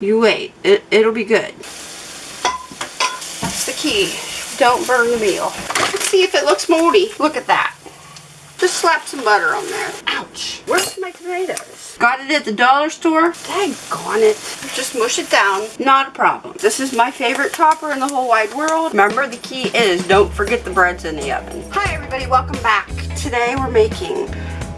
You wait. It, it'll be good. That's the key. Don't burn the meal. Let's see if it looks moldy. Look at that. Just slap some butter on there. Ouch. Where's my tomatoes? Got it at the dollar store? Daggone it. Just mush it down. Not a problem. This is my favorite topper in the whole wide world. Remember, the key is don't forget the bread's in the oven. Hi everybody, welcome back. Today we're making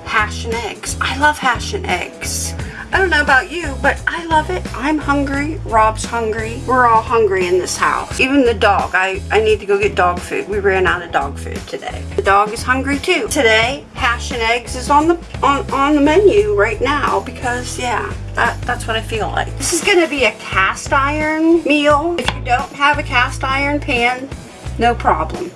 hash and eggs. I love hash and eggs. I don't know about you, but I love it. I'm hungry. Rob's hungry. We're all hungry in this house. Even the dog. I, I need to go get dog food. We ran out of dog food today. The dog is hungry too. Today, hash and eggs is on the on, on the menu right now because, yeah, that, that's what I feel like. This is going to be a cast iron meal. If you don't have a cast iron pan, no problem.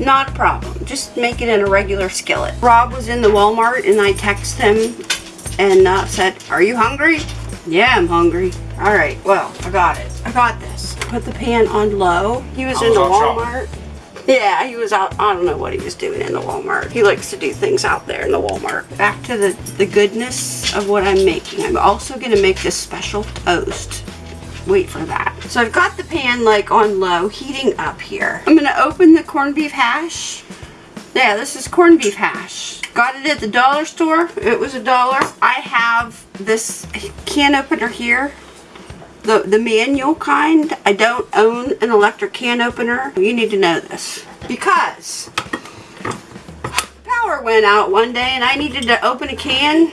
Not a problem. Just make it in a regular skillet. Rob was in the Walmart and I texted him and uh, said, are you hungry? Yeah, I'm hungry. All right, well, I got it. I got this. Put the pan on low. He was, in the Walmart. Yeah, he was out, I don't know what he was doing in the Walmart. He likes to do things out there in the Walmart. Back to the, the goodness of what I'm making. I'm also going to make this special toast. Wait for that. So I've got the pan like on low, heating up here. I'm going to open the corned beef hash. Yeah, this is corned beef hash. Got it at the dollar store. It was a dollar. I have this can opener here. The, the manual kind. I don't own an electric can opener. You need to know this. Because power went out one day and I needed to open a can.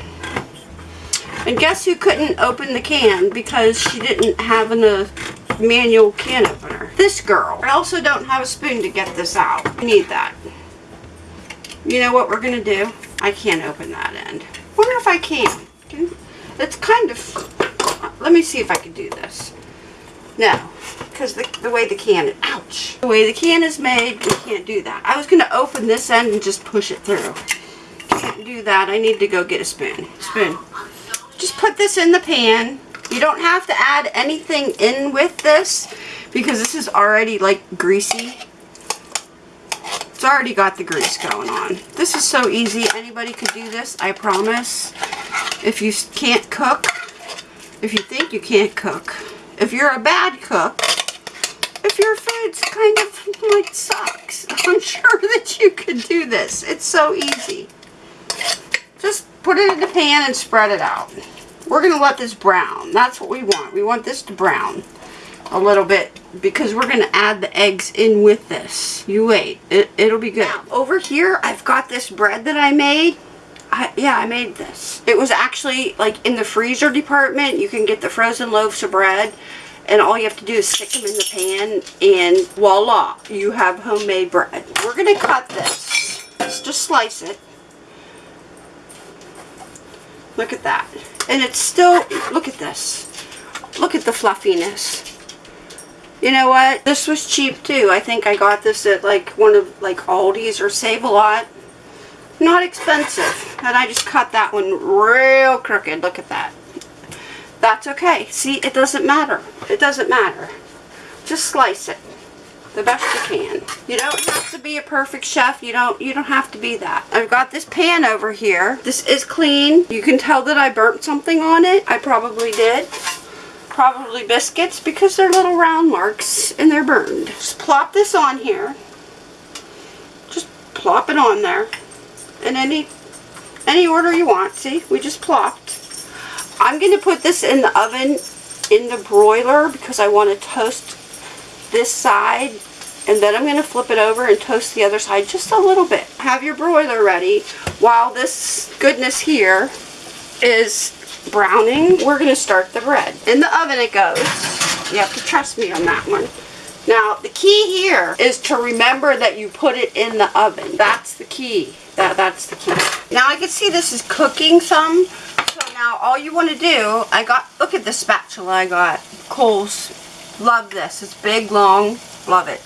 And guess who couldn't open the can because she didn't have a manual can opener? This girl. I also don't have a spoon to get this out. I need that. You know what we're going to do? I can't open that end. wonder if I can. It's kind of... Let me see if I can do this. No, because the, the way the can... Ouch. The way the can is made, we can't do that. I was going to open this end and just push it through. Can't do that. I need to go get a spoon. Spoon. Just put this in the pan. You don't have to add anything in with this because this is already like greasy already got the grease going on. This is so easy. Anybody could do this, I promise. If you can't cook, if you think you can't cook, if you're a bad cook, if your food's kind of like sucks, I'm sure that you could do this. It's so easy. Just put it in the pan and spread it out. We're going to let this brown. That's what we want. We want this to brown a little bit because we're going to add the eggs in with this. You wait. It, it'll be good. Now, over here, I've got this bread that I made. I, yeah, I made this. It was actually like in the freezer department. You can get the frozen loaves of bread and all you have to do is stick them in the pan and voila, you have homemade bread. We're going to cut this. Let's just slice it. Look at that. And it's still, look at this. Look at the fluffiness. You know what? This was cheap too. I think I got this at like one of like Aldi's or Save-A-Lot. Not expensive. And I just cut that one real crooked. Look at that. That's okay. See, it doesn't matter. It doesn't matter. Just slice it the best you can. You don't have to be a perfect chef. You don't you don't have to be that. I've got this pan over here. This is clean. You can tell that I burnt something on it. I probably did probably biscuits because they're little round marks and they're burned. Just plop this on here. Just plop it on there in any any order you want. See, we just plopped. I'm going to put this in the oven in the broiler because I want to toast this side and then I'm going to flip it over and toast the other side just a little bit. Have your broiler ready while this goodness here is browning, we're going to start the bread. In the oven it goes. You have to trust me on that one. Now, the key here is to remember that you put it in the oven. That's the key. That, that's the key. Now, I can see this is cooking some. So now, all you want to do, I got, look at the spatula I got. Kohl's. Love this. It's big, long. Love it.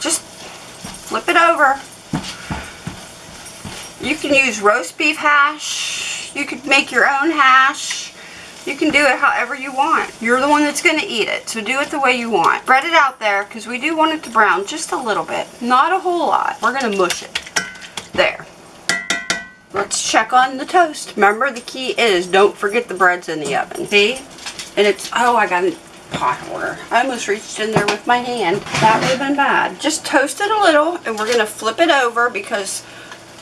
Just flip it over. You can use roast beef hash you could make your own hash. You can do it however you want. You're the one that's going to eat it, so do it the way you want. Spread it out there because we do want it to brown just a little bit. Not a whole lot. We're going to mush it. There. Let's check on the toast. Remember, the key is don't forget the bread's in the oven. See? And it's, oh, I got a pot holder. I almost reached in there with my hand. That would have been bad. Just toast it a little and we're gonna flip it over because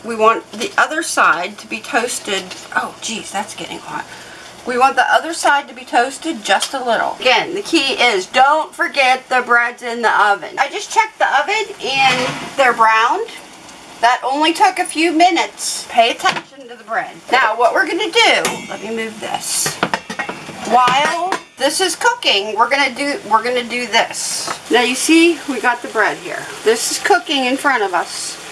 we want the other side to be toasted. Oh, geez, that's getting hot. We want the other side to be toasted just a little. Again, the key is don't forget the bread's in the oven. I just checked the oven and they're browned. That only took a few minutes. Pay attention to the bread. Now, what we're gonna do, let me move this. While this is cooking, we're gonna do we're gonna do this. Now you see, we got the bread here. This is cooking in front of us.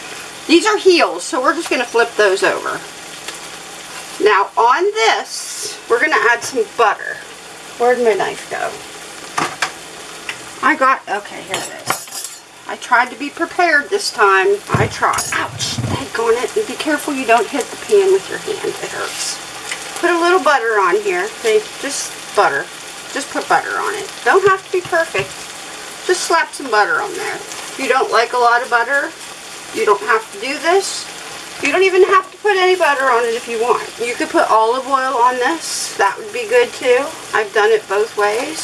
These are heels, so we're just gonna flip those over. Now on this, we're gonna add some butter. Where'd my knife go? I got, okay, here it is. I tried to be prepared this time. I tried. Ouch, on it. And be careful you don't hit the pan with your hand. It hurts. Put a little butter on here. Okay, just butter. Just put butter on it. Don't have to be perfect. Just slap some butter on there. If you don't like a lot of butter, you don't have to do this. You don't even have to put any butter on it if you want. You could put olive oil on this. That would be good too. I've done it both ways.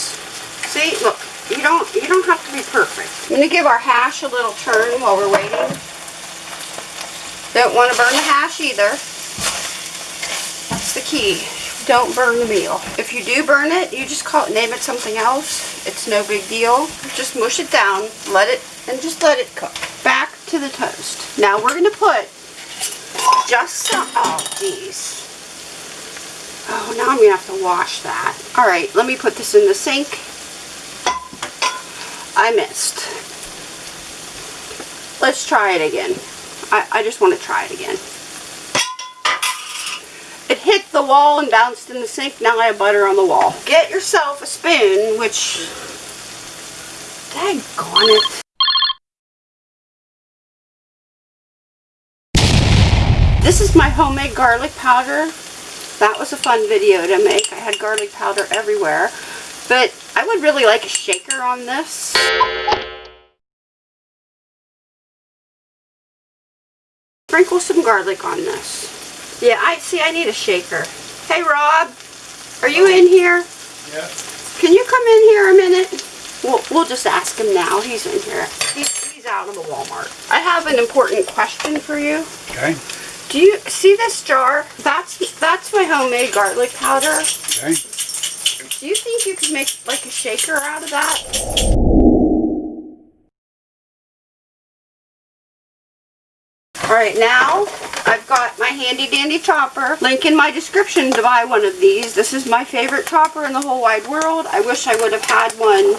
See, look, you don't you don't have to be perfect. I'm to give our hash a little turn while we're waiting. Don't want to burn the hash either. That's the key. Don't burn the meal. If you do burn it, you just call it, name it something else. It's no big deal. Just mush it down, let it, and just let it cook. To the toast. Now we're going to put just some, oh geez. Oh, now I'm going to have to wash that. All right, let me put this in the sink. I missed. Let's try it again. I, I just want to try it again. It hit the wall and bounced in the sink. Now I have butter on the wall. Get yourself a spoon, which... Daggone it. This is my homemade garlic powder. That was a fun video to make. I had garlic powder everywhere. But I would really like a shaker on this. Sprinkle some garlic on this. Yeah, I see I need a shaker. Hey Rob, are you in here? Yeah. Can you come in here a minute? We'll, we'll just ask him now. He's in here. He's, he's out of the Walmart. I have an important question for you. Okay. Do you see this jar? That's that's my homemade garlic powder. Okay. Do you think you could make like a shaker out of that? Alright, now I've got my handy dandy chopper. Link in my description to buy one of these. This is my favorite chopper in the whole wide world. I wish I would have had one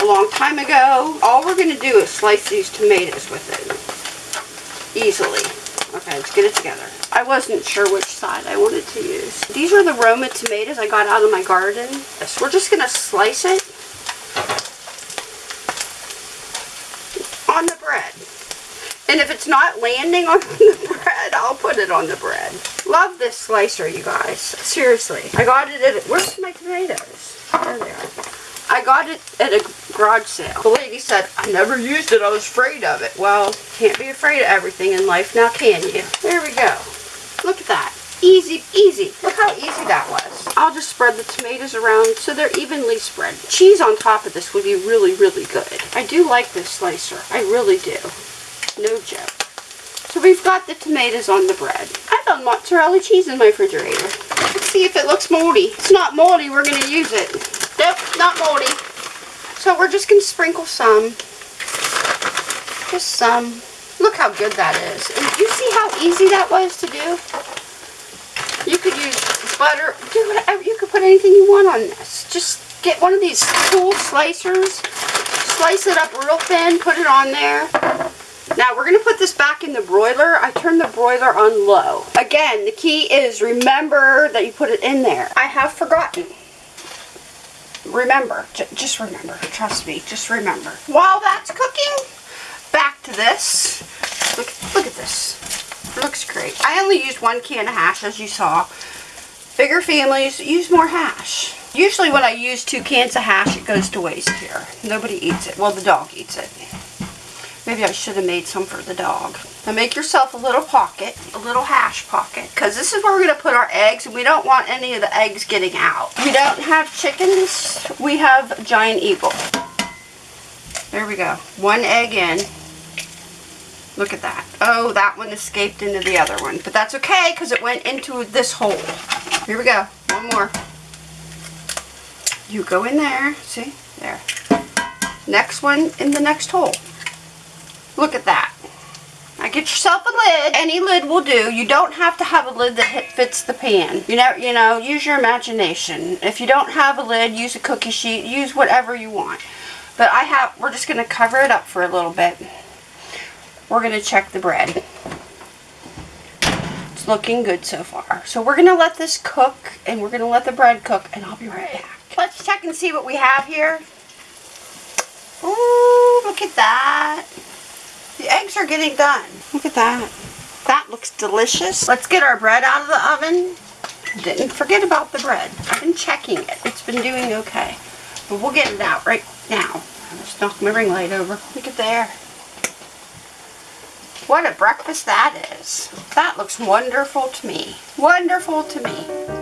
a long time ago. All we're going to do is slice these tomatoes with it. Easily. Okay, let's get it together. I wasn't sure which side I wanted to use. These are the Roma tomatoes I got out of my garden. So we're just going to slice it on the bread. And if it's not landing on the bread, I'll put it on the bread. Love this slicer, you guys. Seriously. I got it at, where's my tomatoes? There they are. I got it at a garage sale. The lady said, I never used it. I was afraid of it. Well, can't be afraid of everything in life now, can you? There we go. Look at that. Easy, easy. Look how easy that was. I'll just spread the tomatoes around so they're evenly spread. Cheese on top of this would be really, really good. I do like this slicer. I really do. No joke. So we've got the tomatoes on the bread. I found mozzarella cheese in my refrigerator. Let's see if it looks moldy. It's not moldy, we're going to use it. Nope, not moldy. So we're just going to sprinkle some. Just some. Look how good that is. And you see how easy that was to do? You could use butter. Do whatever. You could put anything you want on this. Just get one of these cool slicers. Slice it up real thin. Put it on there. Now we're going to put this back in the broiler. I turned the broiler on low. Again, the key is remember that you put it in there. I have forgotten. Remember. Just remember. Trust me. Just remember. While that's cooking, back to this. Look, look at this. It looks great. I only used one can of hash, as you saw. Bigger families use more hash. Usually when I use two cans of hash, it goes to waste here. Nobody eats it. Well, the dog eats it. Maybe I should have made some for the dog. Now make yourself a little pocket, a little hash pocket, because this is where we're going to put our eggs, and we don't want any of the eggs getting out. We don't have chickens, we have Giant Eagle. There we go. One egg in. Look at that. Oh, that one escaped into the other one. But that's okay because it went into this hole. Here we go. One more. You go in there. See? There. Next one in the next hole. Look at that. Get yourself a lid. Any lid will do. You don't have to have a lid that fits the pan. You know, you know, use your imagination. If you don't have a lid, use a cookie sheet. Use whatever you want. But I have, we're just going to cover it up for a little bit. We're going to check the bread. It's looking good so far. So we're going to let this cook and we're going to let the bread cook and I'll be right back. Let's check and see what we have here. Ooh, look at that. Are getting done. Look at that. That looks delicious. Let's get our bread out of the oven. Didn't forget about the bread. I've been checking it. It's been doing okay. But we'll get it out right now. I just knocked my ring light over. Look at there. What a breakfast that is. That looks wonderful to me. Wonderful to me.